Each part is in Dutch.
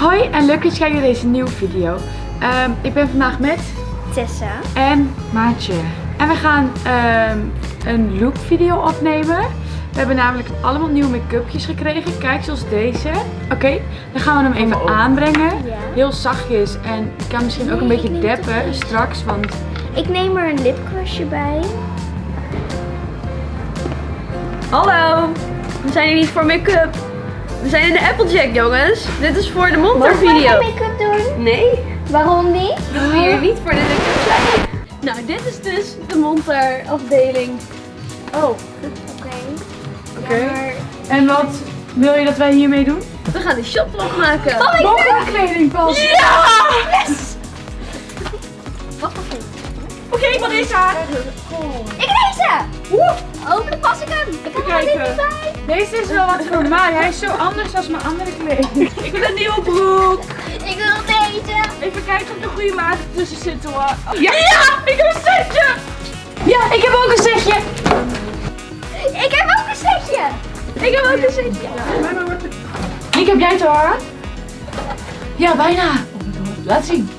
Hoi en leuk dat je kijkt naar deze nieuwe video. Ehm, ik ben vandaag met Tessa. en Maatje. En we gaan ehm, een look video opnemen. We hebben namelijk allemaal nieuwe make-upjes gekregen. Kijk, zoals deze. Oké, dan gaan we hem even aanbrengen. Ja. Heel zachtjes. En ik kan misschien ook een beetje deppen straks. Want Ik neem er een lipcrusje bij. Hallo, we zijn hier niet voor make-up. We zijn in de Applejack, jongens. Dit is voor de monter Mag ik make-up doen? Nee, Waarom niet? dat we hier niet voor de make-up zijn. Nou, dit is dus de monter afdeling. Oh, Oké. Oké. Ja, maar... en wat wil je dat wij hiermee doen? We gaan een shotvlog maken. Mogen we kleding passen? Ja! Wat voor? Oké, Marissa. Ik deze! Woe! Hopelijk pas ik hem. Ik er kijken. niet. Deze is wel wat voor mij. Hij is zo anders dan mijn andere kleding. Ik wil een nieuwe broek. Ik wil deze. Even kijken of de goede maat tussen zit hoor. Ja, ja, ik heb een setje. Ja, ik heb ook een setje. Ik heb ook een setje. Ik heb ook een setje. Ik heb jij het hoor. Ja, bijna. Laat zien.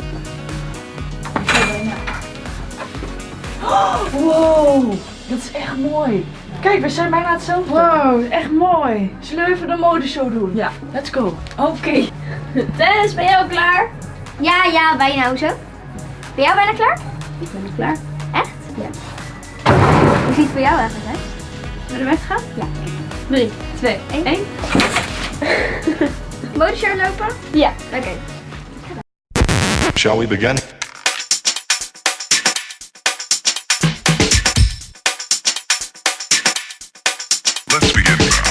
Wow, dat is echt mooi. Kijk, we zijn bijna hetzelfde. Wow, echt mooi. Zullen we even de modeshow doen? Ja, let's go. Oké. Tess, ben jij al klaar? Ja, ja, bijna. Hoezo? Ben jij bijna klaar? Ik ben klaar. Echt? Ja. Hoe ziet het voor jou eigenlijk uit? Ben je weg gaan? Ja. 3, 2, Eén. 1. Modeshow lopen? Ja. Oké. Shall we begin? Let's begin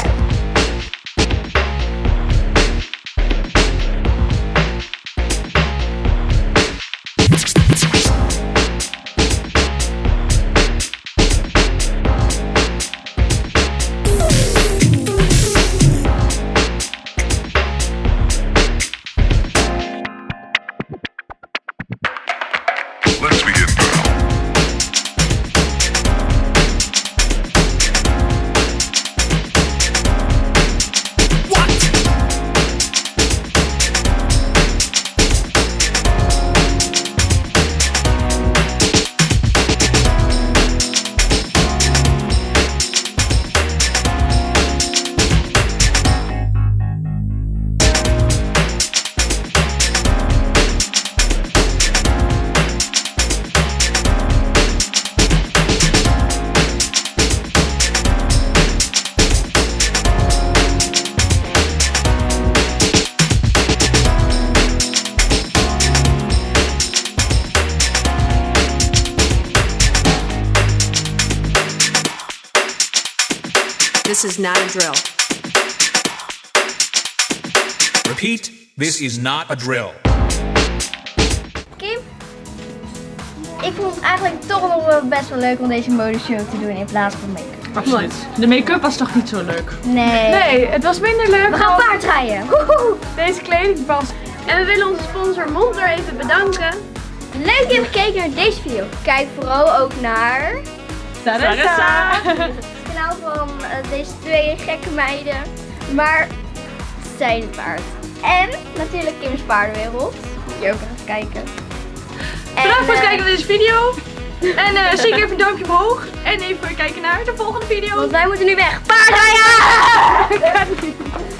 This is not a drill. Repeat, this is not a drill. Kim? Ik vond het eigenlijk toch nog wel best wel leuk om deze modeshow te doen in plaats van make-up. Absoluut. De make-up was toch niet zo leuk? Nee. Nee, het was minder leuk We gaan als paardrijden. Woehoe. deze kleding past. En we willen onze sponsor Monter even bedanken. Leuk dat je hebt gekeken naar deze video. Kijk vooral ook naar Sarissa. van eh, deze twee gekke meiden. Maar ze zijn het waard. En natuurlijk Kim's Paardenwereld. Moet je ook even kijken. En, Bedankt voor het eh, kijken naar deze video. En eh zeker even een duimpje omhoog. En even kijken naar de volgende video. Want wij moeten nu weg. Paardrijden!